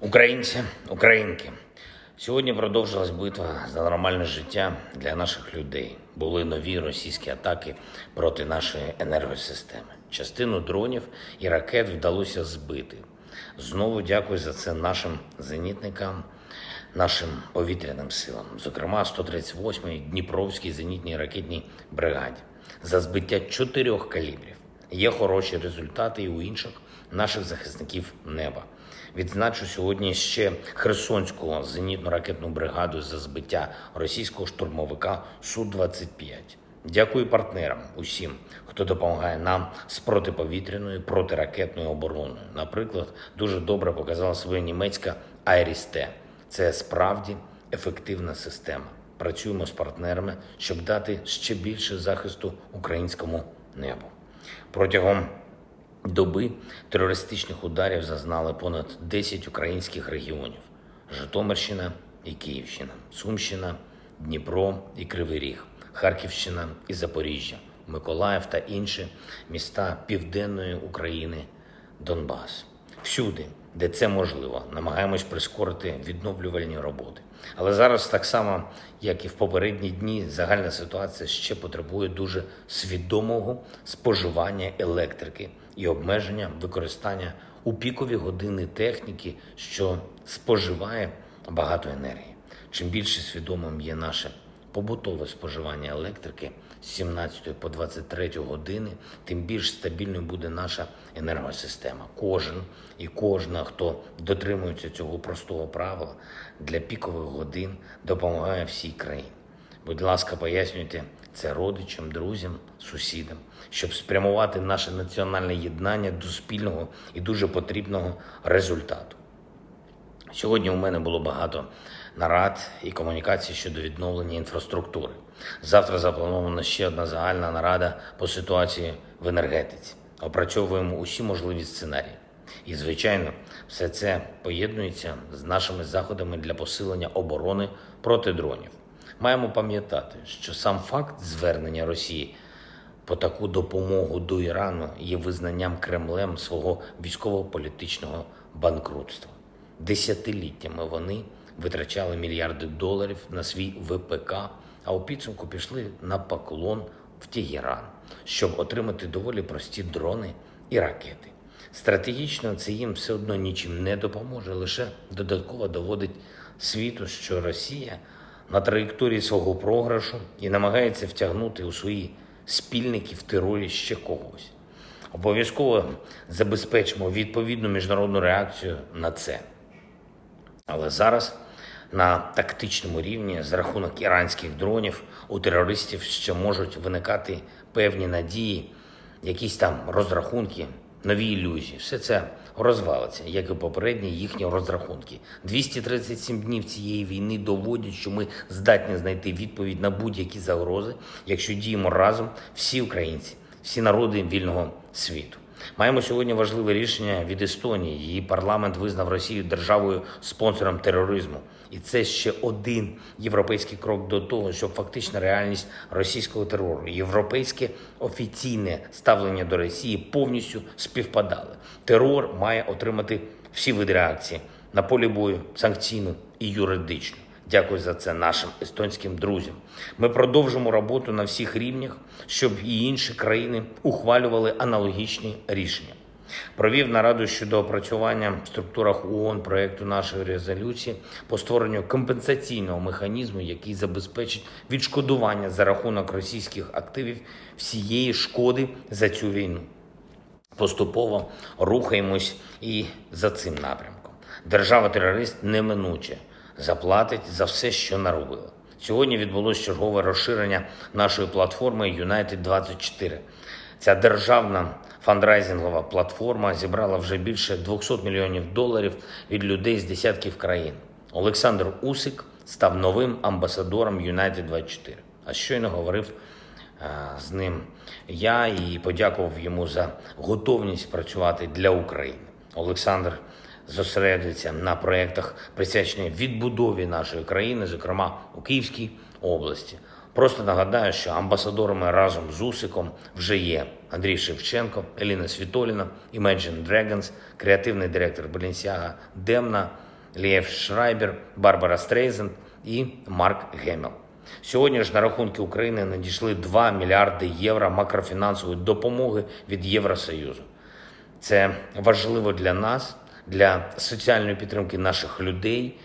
Українці, українки, сьогодні продовжилась битва за нормальне життя для наших людей. Були нові російські атаки проти нашої енергосистеми. Частину дронів і ракет вдалося збити. Знову дякую за це нашим зенітникам, нашим повітряним силам, зокрема 138-й Дніпровській зенітній ракетній бригаді, за збиття чотирьох калібрів. Є хороші результати і у інших наших захисників неба. Відзначу сьогодні ще Херсонську зенітно-ракетну бригаду за збиття російського штурмовика Су-25. Дякую партнерам усім, хто допомагає нам з протиповітряною протиракетною обороною. Наприклад, дуже добре показала своя німецька Айрісте. Це справді ефективна система. Працюємо з партнерами, щоб дати ще більше захисту українському небу. Протягом доби терористичних ударів зазнали понад 10 українських регіонів: Житомирщина і Київщина, Сумщина, Дніпро і Кривий Ріг, Харківщина і Запоріжжя, Миколаїв та інші міста Південної України, Донбас. Всюди, де це можливо, намагаємось прискорити відновлювальні роботи. Але зараз, так само як і в попередні дні, загальна ситуація ще потребує дуже свідомого споживання електрики і обмеження використання у пікові години техніки, що споживає багато енергії. Чим більше свідомим є наше побутове споживання електрики з 17 по 23 години, тим більш стабільною буде наша енергосистема. Кожен і кожна, хто дотримується цього простого правила для пікових годин, допомагає всій країні. Будь ласка, пояснюйте це родичам, друзям, сусідам, щоб спрямувати наше національне єднання до спільного і дуже потрібного результату. Сьогодні у мене було багато нарад і комунікацій щодо відновлення інфраструктури. Завтра запланована ще одна загальна нарада по ситуації в енергетиці. Опрацьовуємо усі можливі сценарії. І, звичайно, все це поєднується з нашими заходами для посилення оборони проти дронів. Маємо пам'ятати, що сам факт звернення Росії по таку допомогу до Ірану є визнанням Кремлем свого військово-політичного банкрутства. Десятиліттями вони витрачали мільярди доларів на свій ВПК, а у підсумку пішли на поклон в Тегеран, щоб отримати доволі прості дрони і ракети. Стратегічно це їм все одно нічим не допоможе, лише додатково доводить світу, що Росія на траєкторії свого програшу і намагається втягнути у свої спільники в терорі ще когось. Обов'язково забезпечимо відповідну міжнародну реакцію на це. Але зараз на тактичному рівні за рахунок іранських дронів у терористів ще можуть виникати певні надії, якісь там розрахунки, нові ілюзії. Все це розвалиться, як і попередні їхні розрахунки. 237 днів цієї війни доводять, що ми здатні знайти відповідь на будь-які загрози, якщо діємо разом всі українці, всі народи вільного світу. Маємо сьогодні важливе рішення від Естонії. Її парламент визнав Росію державою спонсором тероризму, і це ще один європейський крок до того, щоб фактична реальність російського терору, європейське офіційне ставлення до Росії повністю співпадали. Терор має отримати всі види реакції на полі бою, санкційну і юридичну. Дякую за це нашим естонським друзям. Ми продовжимо роботу на всіх рівнях, щоб і інші країни ухвалювали аналогічні рішення. Провів нараду щодо опрацювання в структурах ООН проекту нашої резолюції по створенню компенсаційного механізму, який забезпечить відшкодування за рахунок російських активів всієї шкоди за цю війну. Поступово рухаємось і за цим напрямком. Держава-терорист неминуче заплатить за все, що наробила. Сьогодні відбулось чергове розширення нашої платформи United 24 Ця державна фандрайзингова платформа зібрала вже більше 200 мільйонів доларів від людей з десятків країн. Олександр Усик став новим амбасадором United 24 А щойно говорив з ним я і подякував йому за готовність працювати для України. Олександр зосередиться на проєктах, присвячених відбудові нашої країни, зокрема у Київській області. Просто нагадаю, що амбасадорами разом з Усиком вже є Андрій Шевченко, Еліна Світоліна, Imagine Dragons, креативний директор Balenciaga Демна, Лієв Шрайбер, Барбра Стрейзанд і Марк Гемілл. Сьогодні ж на рахунки України надійшли 2 мільярди євро макрофінансової допомоги від Євросоюзу. Це важливо для нас, для соціальної підтримки наших людей.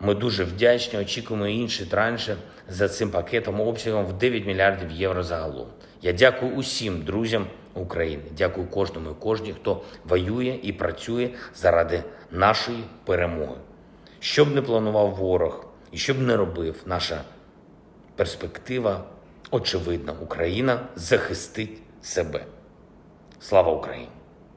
Ми дуже вдячні, очікуємо інші транші за цим пакетом обсягом в 9 мільярдів євро загалом. Я дякую усім друзям України. Дякую кожному і кожній, хто воює і працює заради нашої перемоги. Що б не планував ворог і що б не робив, наша перспектива очевидна. Україна захистить себе. Слава Україні!